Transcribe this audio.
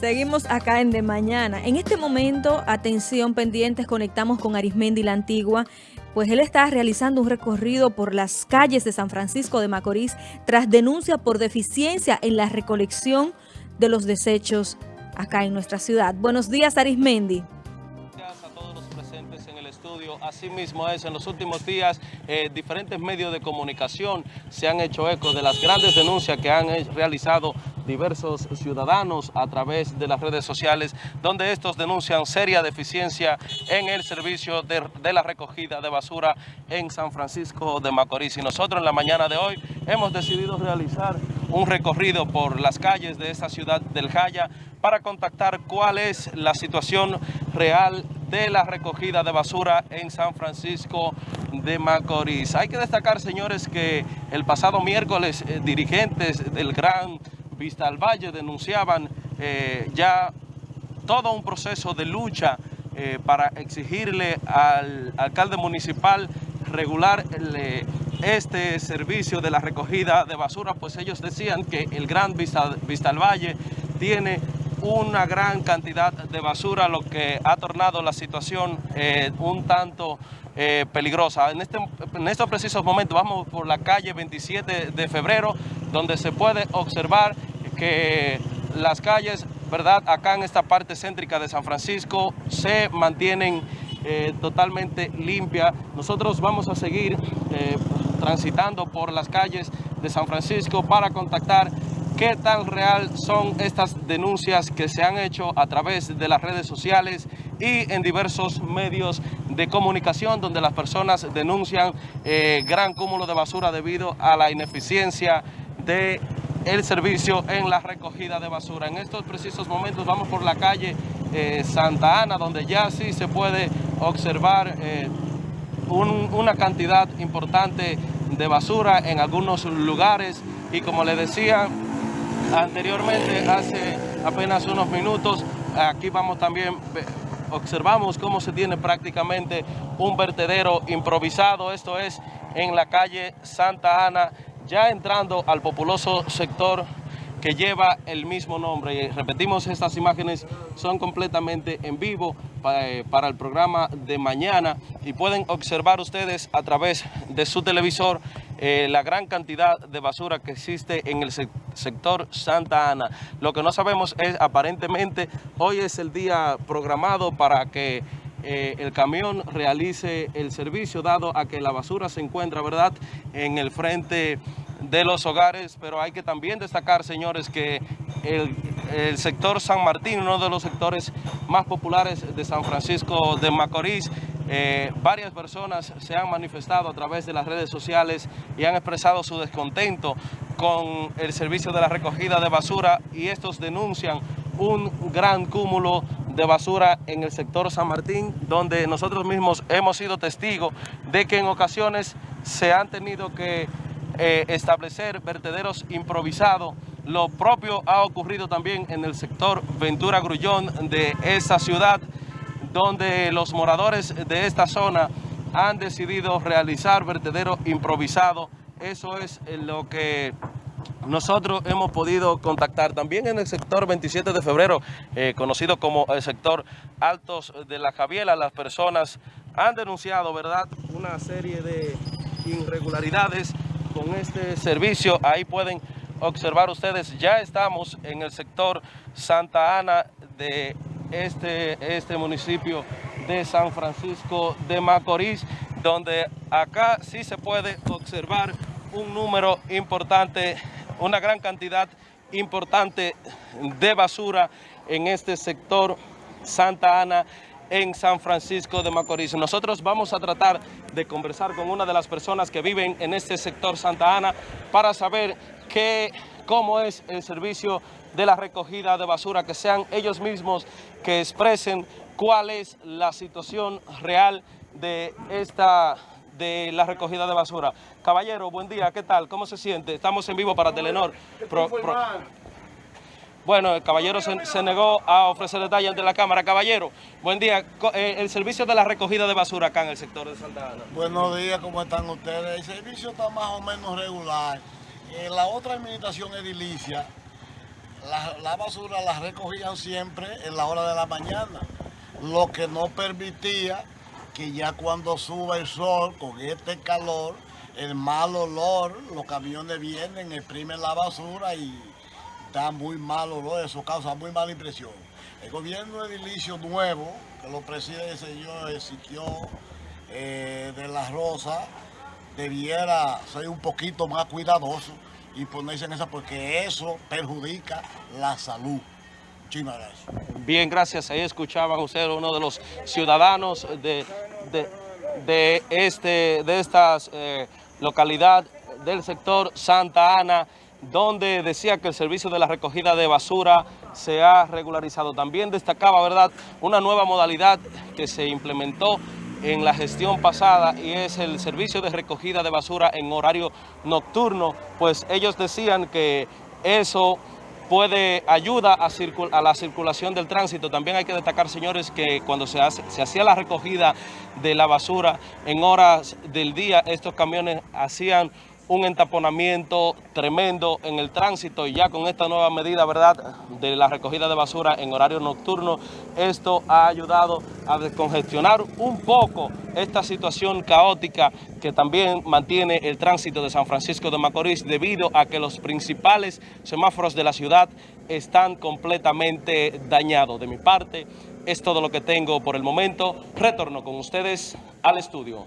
Seguimos acá en De Mañana. En este momento, atención pendientes, conectamos con Arismendi la Antigua, pues él está realizando un recorrido por las calles de San Francisco de Macorís tras denuncia por deficiencia en la recolección de los desechos acá en nuestra ciudad. Buenos días, Arismendi. Asimismo es, en los últimos días eh, diferentes medios de comunicación se han hecho eco de las grandes denuncias que han realizado diversos ciudadanos a través de las redes sociales, donde estos denuncian seria deficiencia en el servicio de, la recogida de basura en San Francisco de Macorís. Y nosotros en la mañana de hoy hemos decidido realizar un recorrido por las calles de esta ciudad del Jaya para contactar cuál es la situación real de la recogida de basura en San Francisco de Macorís. Hay que destacar, señores, que el pasado miércoles eh, dirigentes del Gran Vista al Valle denunciaban eh, ya todo un proceso de lucha eh, para exigirle al alcalde municipal regular este servicio de la recogida de basura, pues ellos decían que el Gran Vista, al Valle tiene una gran cantidad de basura, lo que ha tornado la situación eh, un tanto eh, peligrosa. En, este, en estos precisos momentos vamos por la calle 27 de febrero, donde se puede observar que las calles, ¿verdad? Acá en esta parte céntrica de San Francisco se mantienen eh, totalmente limpias. Nosotros vamos a seguir transitando por las calles de San Francisco para contactar qué tan real son estas denuncias que se han hecho a través de las redes sociales y en diversos medios de comunicación donde las personas denuncian eh, gran cúmulo de basura debido a la ineficiencia de el servicio en la recogida de basura. En estos precisos momentos vamos por la calle eh, Santa Ana, donde ya sí se puede observar eh, una cantidad importante de basura en algunos lugares y como le decía, Anteriormente, hace apenas unos minutos, aquí vamos también, observamos cómo se tiene prácticamente un vertedero improvisado, esto es en la calle Santa Ana, ya entrando al populoso sector que lleva el mismo nombre. Y repetimos, estas imágenes son completamente en vivo eh, para, el programa de mañana y pueden observar ustedes a través de su televisor eh, la gran cantidad de basura que existe en el sector Santa Ana. Lo que no sabemos es, aparentemente, hoy es el día programado para que eh, el camión realice el servicio, dado a que la basura se encuentra, ¿verdad?, en el frente de los hogares, pero hay que también destacar, señores, que el, sector San Martín, uno de los sectores más populares de San Francisco de Macorís, eh, varias personas se han manifestado a través de las redes sociales y han expresado su descontento con el servicio de la recogida de basura y estos denuncian un gran cúmulo de basura en el sector San Martín, donde nosotros mismos hemos sido testigos de que en ocasiones se han tenido que eh, establecer vertederos improvisados. Lo propio ha ocurrido también en el sector Ventura Grullón de esa ciudad, donde los moradores de esta zona han decidido realizar vertederos improvisados. Eso es lo que nosotros hemos podido contactar también en el sector 27 de febrero, eh, conocido como el sector Altos de la Javiela. Las personas han denunciado, ¿verdad?, una serie de irregularidades con este servicio. Ahí pueden observar ustedes, ya estamos en el sector Santa Ana de este, este municipio de San Francisco de Macorís, donde acá sí se puede observar un número importante, una gran cantidad importante de basura en este sector Santa Ana en San Francisco de Macorís. Nosotros vamos a tratar de conversar con una de las personas que viven en este sector Santa Ana para saber qué, cómo es el servicio de la recogida de basura, que sean ellos mismos que expresen cuál es la situación real de esta de la recogida de basura. Caballero, buen día, ¿qué tal? ¿Cómo se siente? Estamos en vivo para Telenor. Bueno, el caballero se, negó a ofrecer detalles ante la Cámara. Caballero, buen día. Eh, el servicio de la recogida de basura acá en el sector de Santa Ana. Buenos días, ¿cómo están ustedes? El servicio está más o menos regular. En la otra administración edilicia La, la basura la recogían siempre en la hora de la mañana, lo que no permitía que ya cuando suba el sol con este calor, el mal olor, los camiones vienen, exprimen la basura y da muy mal olor, eso causa muy mala impresión. El gobierno edilicio nuevo, que lo preside el señor Ezequiel eh, de la Rosa, debiera ser un poquito más cuidadoso y ponerse en esa porque eso perjudica la salud. Muchísimas gracias. Bien, gracias. Ahí escuchaban ustedes uno de los ciudadanos de, de, de este, de eh, localidad del sector Santa Ana, donde decía que el servicio de la recogida de basura se ha regularizado. También destacaba, ¿verdad?, una nueva modalidad que se implementó en la gestión pasada y es el servicio de recogida de basura en horario nocturno, pues ellos decían que eso puede ayuda a, a, la circulación del tránsito. También hay que destacar, señores, que cuando se, hace, se hacía la recogida de la basura en horas del día, estos camiones hacían un entaponamiento tremendo en el tránsito y ya con esta nueva medida, ¿verdad?, de la recogida de basura en horario nocturno, esto ha ayudado a descongestionar un poco esta situación caótica que también mantiene el tránsito de San Francisco de Macorís debido a que los principales semáforos de la ciudad están completamente dañados. De mi parte, es todo lo que tengo por el momento. Retorno con ustedes al estudio.